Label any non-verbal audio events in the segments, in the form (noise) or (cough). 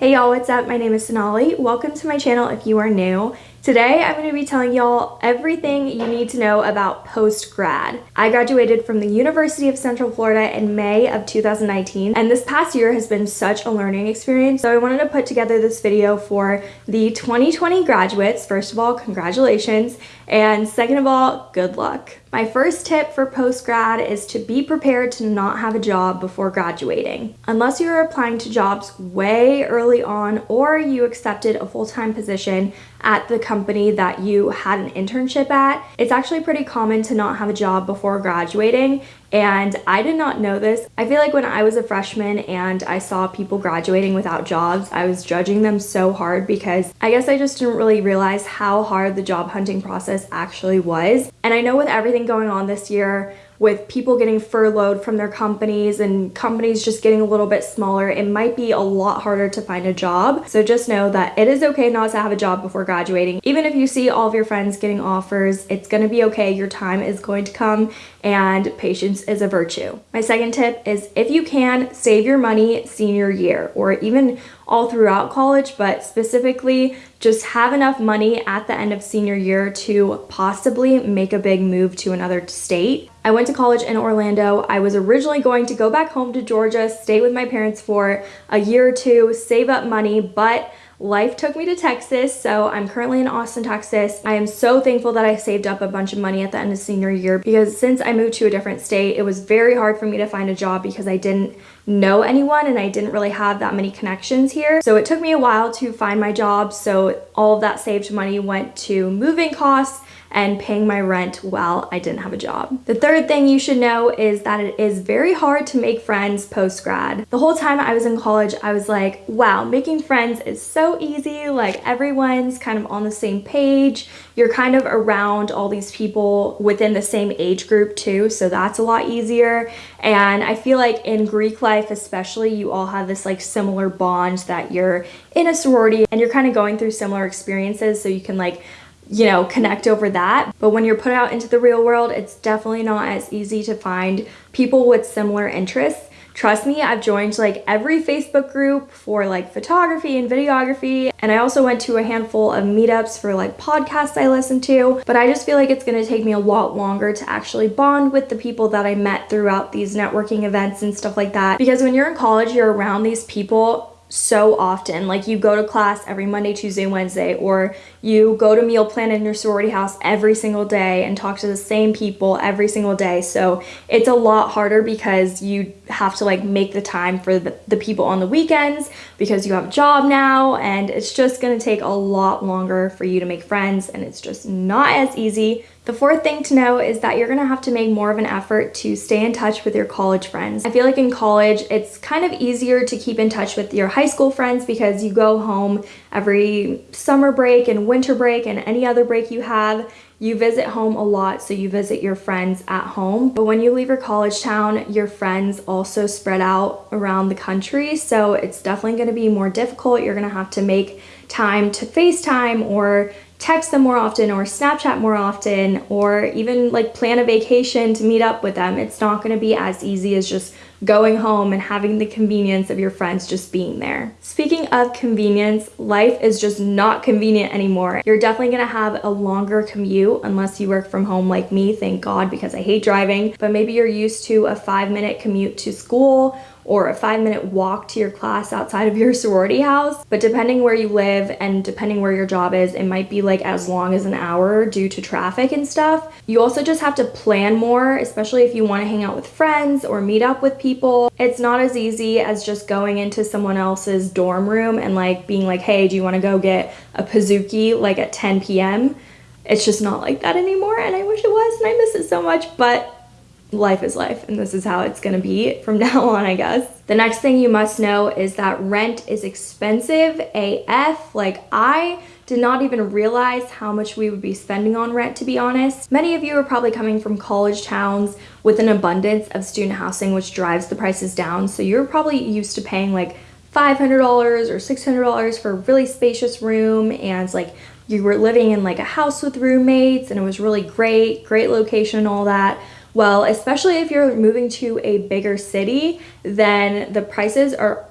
Hey y'all, what's up? My name is Sonali. Welcome to my channel if you are new. Today, I'm going to be telling y'all everything you need to know about post-grad. I graduated from the University of Central Florida in May of 2019, and this past year has been such a learning experience, so I wanted to put together this video for the 2020 graduates. First of all, congratulations, and second of all, good luck. My first tip for post-grad is to be prepared to not have a job before graduating. Unless you're applying to jobs way early on or you accepted a full-time position at the company that you had an internship at, it's actually pretty common to not have a job before graduating and I did not know this. I feel like when I was a freshman and I saw people graduating without jobs, I was judging them so hard because I guess I just didn't really realize how hard the job hunting process actually was. And I know with everything going on this year, with people getting furloughed from their companies and companies just getting a little bit smaller, it might be a lot harder to find a job. So just know that it is okay not to have a job before graduating. Even if you see all of your friends getting offers, it's gonna be okay. Your time is going to come and patience is a virtue. My second tip is if you can, save your money senior year or even all throughout college, but specifically just have enough money at the end of senior year to possibly make a big move to another state. I went to college in Orlando. I was originally going to go back home to Georgia, stay with my parents for a year or two, save up money, but life took me to Texas, so I'm currently in Austin, Texas. I am so thankful that I saved up a bunch of money at the end of senior year because since I moved to a different state, it was very hard for me to find a job because I didn't know anyone and I didn't really have that many connections here. So it took me a while to find my job, so all of that saved money went to moving costs and paying my rent while I didn't have a job. The third thing you should know is that it is very hard to make friends post-grad. The whole time I was in college, I was like, wow, making friends is so easy. Like everyone's kind of on the same page. You're kind of around all these people within the same age group too, so that's a lot easier. And I feel like in Greek life especially, you all have this like similar bond that you're in a sorority and you're kind of going through similar experiences so you can like you know, connect over that. But when you're put out into the real world, it's definitely not as easy to find people with similar interests. Trust me, I've joined like every Facebook group for like photography and videography. And I also went to a handful of meetups for like podcasts I listen to. But I just feel like it's gonna take me a lot longer to actually bond with the people that I met throughout these networking events and stuff like that. Because when you're in college, you're around these people so often. Like you go to class every Monday, Tuesday, Wednesday, or you go to meal plan in your sorority house every single day and talk to the same people every single day. So it's a lot harder because you have to like make the time for the, the people on the weekends because you have a job now and it's just gonna take a lot longer for you to make friends and it's just not as easy the fourth thing to know is that you're gonna have to make more of an effort to stay in touch with your college friends. I feel like in college, it's kind of easier to keep in touch with your high school friends because you go home every summer break and winter break and any other break you have. You visit home a lot, so you visit your friends at home. But when you leave your college town, your friends also spread out around the country. So it's definitely gonna be more difficult. You're gonna have to make time to FaceTime or text them more often or Snapchat more often or even like plan a vacation to meet up with them. It's not going to be as easy as just going home and having the convenience of your friends just being there. Speaking of convenience, life is just not convenient anymore. You're definitely gonna have a longer commute unless you work from home like me, thank God, because I hate driving, but maybe you're used to a five minute commute to school or a five minute walk to your class outside of your (laughs) sorority house. But depending where you live and depending where your job is, it might be like as long as an hour due to traffic and stuff. You also just have to plan more, especially if you want to hang out with friends or meet up with people. It's not as easy as just going into someone else's dorm room and like being like, hey, do you want to go get a Pizookie like at 10 p.m.? It's just not like that anymore and I wish it was and I miss it so much, but life is life and this is how it's gonna be from (laughs) now on I guess. The next thing you must know is that rent is expensive AF. Like I did not even realize how much we would be spending on rent to be honest. Many of you are probably coming from college towns with an abundance of student housing which drives the prices down so you're probably used to paying like $500 or $600 for a really spacious room and like you were living in like a house with roommates and it was really great, great location and all that. Well, especially if you're moving to a bigger city, then the prices are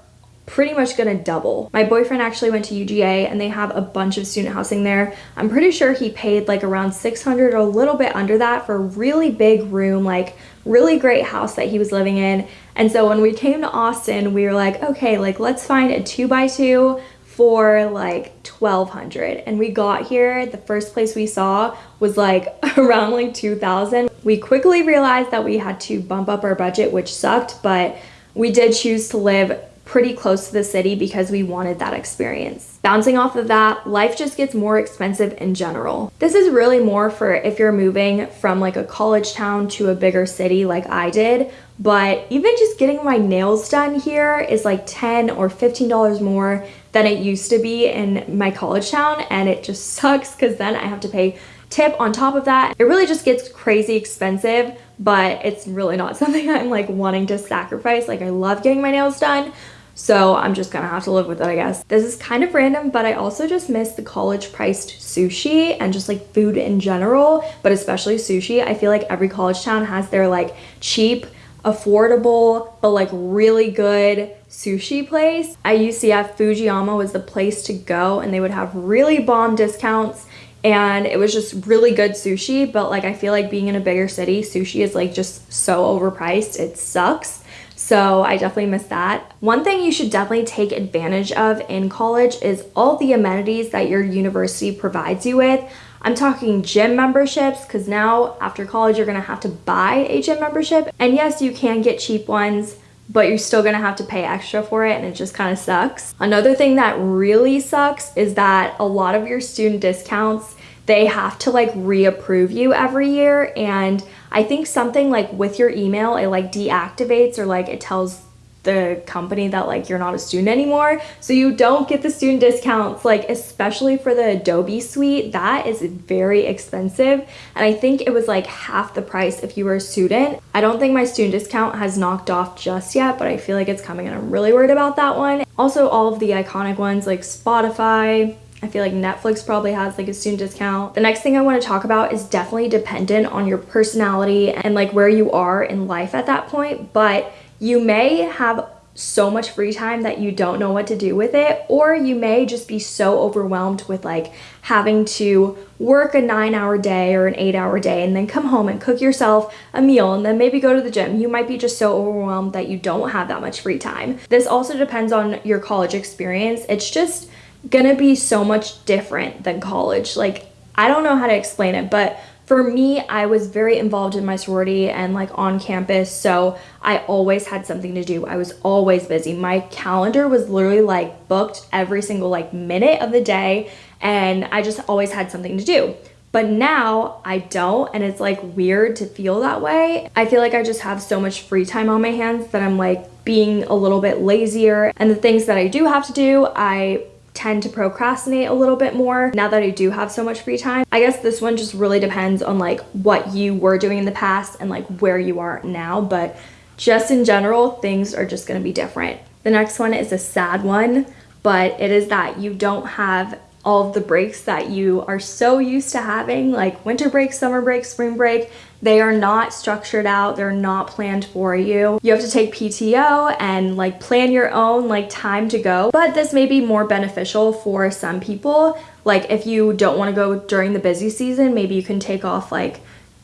pretty much gonna double. My boyfriend actually went to UGA and they have a bunch of student housing there. I'm pretty sure he paid like around 600 or a little bit under that for a really big room, like really great house that he was living in. And so when we came to Austin, we were like, okay, like let's find a two by two for like 1200 and we got here the first place we saw was like (laughs) around like 2000 we quickly realized that we had to bump up our budget which sucked but we did choose to live pretty close to the city because we wanted that experience. Bouncing off of that, life just gets more expensive in general. This is really more for if you're moving from like a college town to a bigger city like I did, but even just getting my nails done here is like 10 or $15 more than it used to be in my college town and it just (laughs) sucks because then I have to pay tip on top of that. It really just gets crazy expensive, but it's really not (laughs) something I'm like wanting to sacrifice. Like I love getting my nails done, so I'm just gonna have to live with it, I guess. This is kind of random, but I also just miss the college priced sushi and just like food in general, but especially sushi. I feel like every college town has their like cheap, affordable, but like really good sushi place. At UCF, Fujiyama was the place to go and they would have really bomb discounts and it was just really good sushi but like I feel like being in a bigger city sushi is like just so overpriced it sucks so I definitely miss that. One thing you should definitely take advantage of in college is all the amenities that your university provides you with. I'm talking gym memberships because now after college you're gonna have to buy a gym membership. And yes, you can get cheap ones, but you're still gonna have to pay extra for it and it just kind of sucks. Another thing that really sucks is that a lot of your student discounts they have to like reapprove you every year and I think something like with your email it like deactivates or like it tells the company that like you're not a student anymore. So you don't get the student discounts like especially for the Adobe suite. That is very expensive. And I think it was like half the price if you were a student. I don't think my student discount has knocked off just yet but I feel like it's coming and I'm really worried about that one. Also all of the iconic ones like Spotify I feel like Netflix probably has like a student discount. The next thing I want to talk about is definitely dependent on your personality and like where you are in life at that point, but you may have so much free time that you don't know what to do with it or you may just be so overwhelmed with like having to work a nine hour day or an eight hour day and then come home and cook yourself a meal and then maybe go to the gym. You might be just so overwhelmed that you don't have that much free time. This also depends on your college experience. It's just gonna be so much different than college. Like, I don't know how to explain it, but for me, I was very involved in my sorority and like on campus, so I always had something to do. I was always busy. My calendar was literally like booked every single like minute of the day, and I just always had something to do. But now I don't, and it's like weird to feel that way. I feel like I just have so much free time on my hands that I'm like being a little bit lazier, and the things that I do have to do, I tend to procrastinate a little bit more now that I do have so much free time. I guess this one just really depends on like what you were doing in the past and like where you are now, but just in general, things are just gonna be different. The next one is a sad one, but it is that you don't have all of the breaks that you are so used to having, like winter break, summer break, spring break, they are not structured out. They're not planned for you. You have to take PTO and like plan your own like time to go. But this may be more beneficial for some people. Like if you don't want to go during the busy season, maybe you can take off like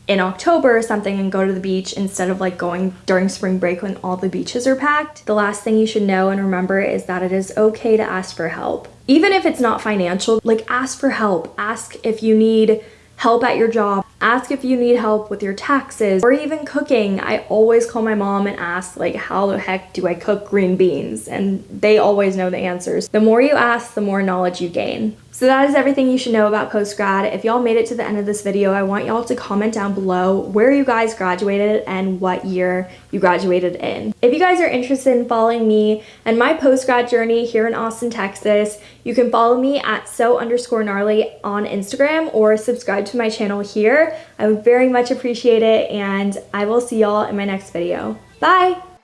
in October or something and go to the beach instead of like going during spring break when all the beaches are packed. The last thing you should know and remember is that it is okay to ask for help. Even if it's not financial, like ask for help. Ask if you need help at your job. Ask if you need help with your taxes or even cooking. I always call my mom and ask like how the heck do I cook green beans and they always know the answers. The more you ask, the more knowledge you gain. So that is everything you should know about post-grad. If y'all made it to the end of this video, I want y'all to comment down below where you guys graduated and what year you graduated in. If you guys are interested in following me and my post-grad journey here in Austin, Texas, you can follow me at so underscore gnarly on Instagram or subscribe to my channel here. I would very much appreciate it and I will see y'all in my next video. Bye!